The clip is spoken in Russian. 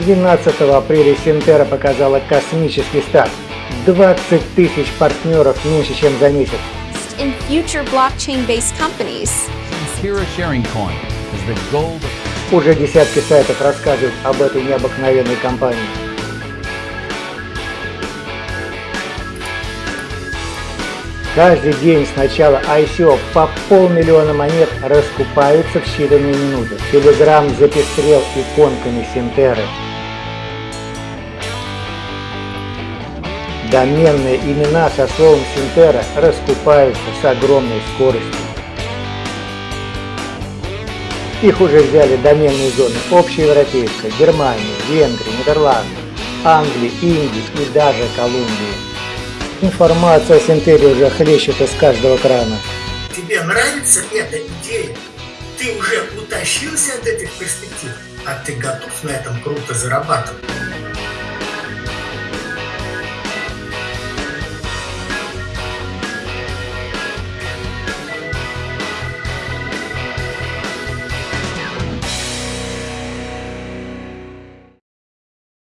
12 апреля Синтера показала космический старт. 20 тысяч партнеров меньше, чем за месяц. in future blockchain-based companies. Sierra Sharing Coin is the gold Уже десятки сайтов рассказывают об этой необыкновенной компании. Каждый день с начала ICO по полмиллиона монет раскупаются в считанные минуты. Телеграм запестрел иконками Синтеры. Доменные имена со словом Синтера раскупаются с огромной скоростью. Их уже взяли доменные зоны общеевропейская, Германия, Венгрия, Нидерланды, Англии, Индии и даже Колумбии. Информация о Синтере уже хлещет из каждого крана. Тебе нравится эта идея? Ты уже утащился от этих перспектив, а ты готов на этом круто зарабатывать?